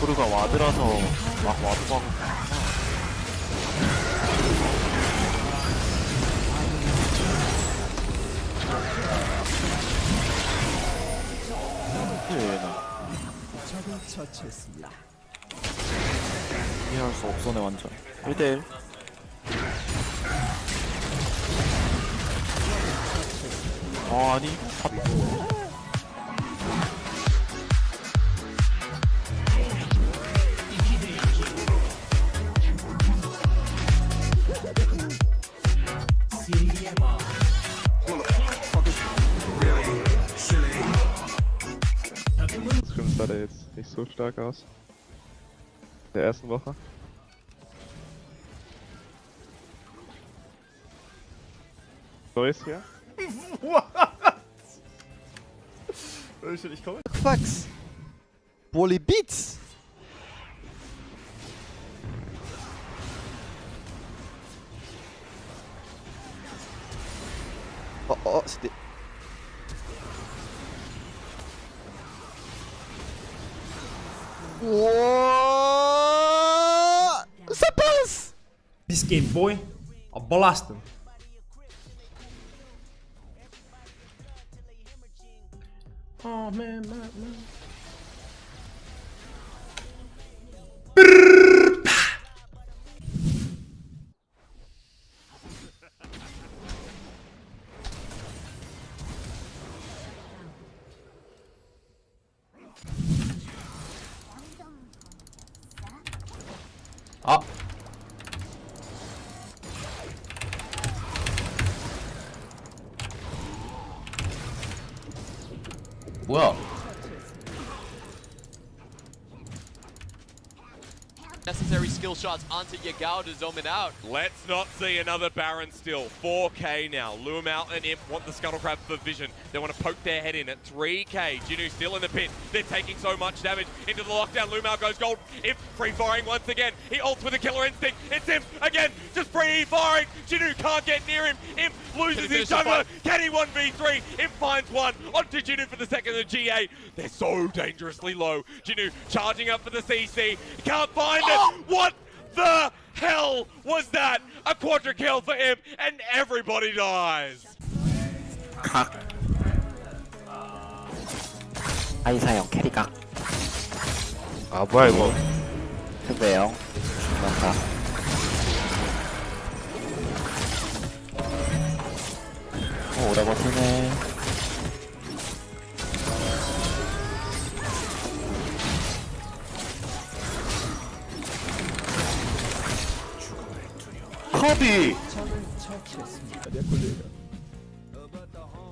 토르가 와드라서 막 와드하고 이해할 수 없어네 완전. 1대1 아 아니 다- sah der jetzt nicht so stark aus. In der ersten Woche. Neues hier? Ich komme. Fax. Bully Beats. Oh, oh, c'était... Ouah game, boy. Al belasten. Oh man, man, man. 아 뭐야 skill shots onto Yagao to zoom it out. Let's not see another Baron still. 4k now. Out and Imp want the Scuttle Crab for vision. They want to poke their head in at 3k. Jinu still in the pit. They're taking so much damage into the lockdown. Out goes gold. Imp free firing once again. He ults with a killer instinct. It's Imp again. Just free firing. Jinu can't get near him. Imp loses his jungler. Can he 1v3? Imp finds one onto Jinu for the second of the GA. They're so dangerously low. Jinu charging up for the CC. Can't find it. Oh! What the hell was that? A quadra kill for him, and everybody dies. 각 아이사형 캐리각 아 뭐야 이거 해배요 중간각 오 오래 버티네 커비 Der Kollege.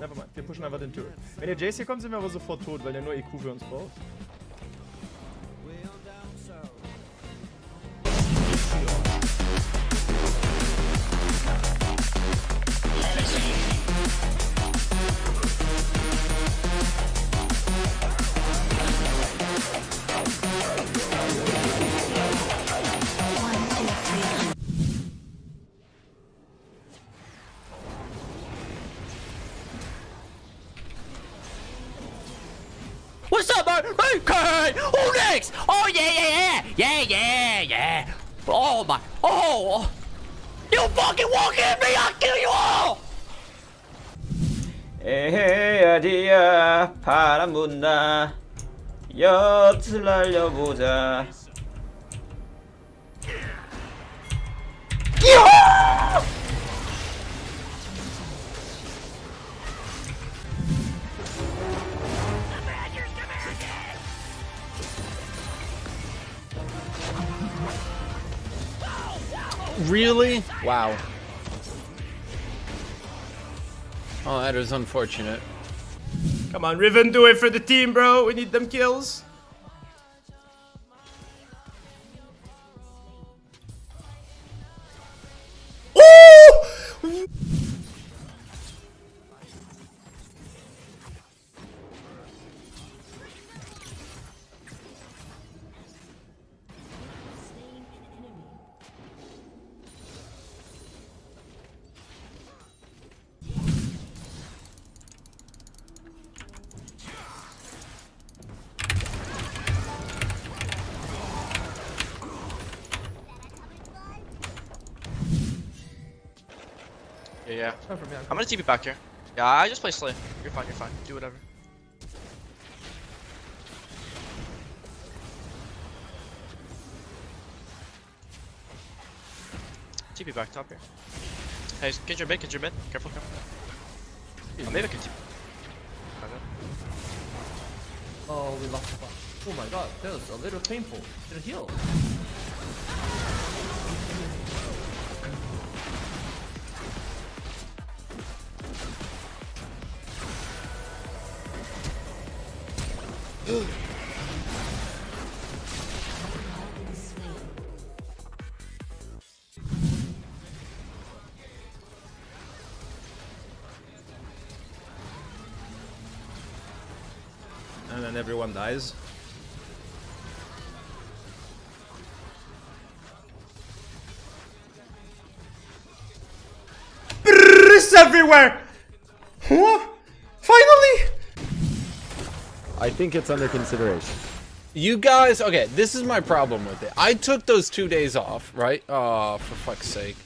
Nevermind, wir pushen einfach den Turret. Wenn der Jace hier kommt, sind wir aber sofort tot, weil der nur EQ für uns braucht. Phoenix! Oh yeah, yeah, yeah, yeah, yeah, yeah. Oh my, oh, you fucking walk at me, I'll kill you all. 에헤 어디야 바람 분다 엿을 날려보자 Really? Wow. Oh, that is unfortunate. Come on Riven do it for the team bro we need them kills Yeah, yeah. I'm gonna TP back here. Yeah, I just play Slay. You're fine, you're fine. Do whatever. TP back top here. Hey, get your mid, get your mid. Careful, careful. Oh, maybe I can TP. Oh, we lost the ball. Oh my god, that was a little painful. Did it heal? And everyone dies It's everywhere! Finally! I think it's under consideration. You guys, okay, this is my problem with it. I took those two days off, right? For fuck's sake.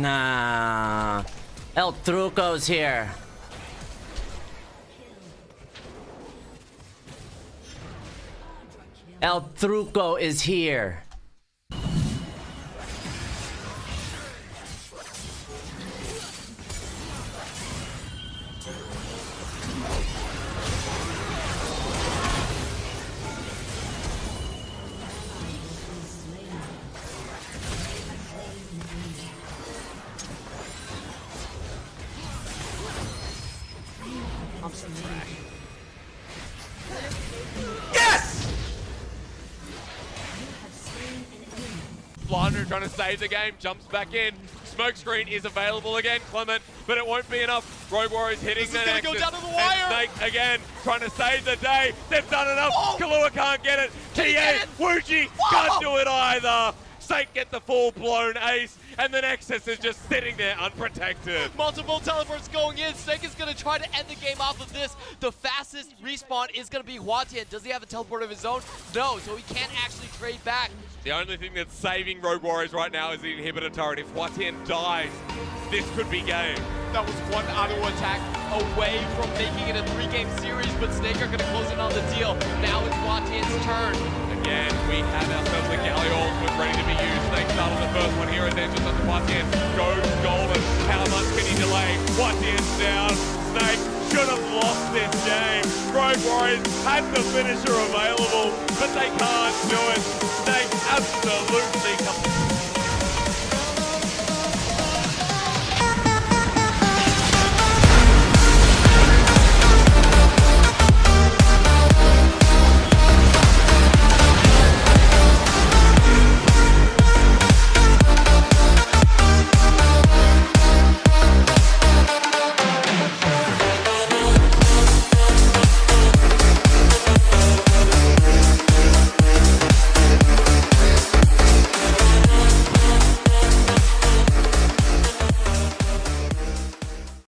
Nah. El Truco's here. El Truco is here. Blinder trying to save the game, jumps back in. Smokescreen is available again, Clement, but it won't be enough. Rogue Warriors hitting This the is gonna go down to the wire. Snake again, trying to save the day. They've done enough. Oh. Kalua can't get it. TA. Wuji can't do it either. Snake get the full-blown ace, and the Nexus is just sitting there unprotected. Multiple teleports going in. Snake is going to try to end the game off of this. The fastest respawn is going to be Huatian. Does he have a teleport of his own? No, so he can't actually trade back. The only thing that's saving Rogue Warriors right now is the inhibitor turret. If Huatian dies, this could be game. That was one auto attack away from making it a three-game series, but Snake are going to close in on the deal. Now it's Huatian's turn. Again, we have ourselves a Galio ultimate ready to be used. Snake started the first one here, and then just under Huatian goes golden. How much can he delay? Huatian's down. Snake should have lost this game. Rogue Warriors had the finisher available, but they can't do it. Snake absolutely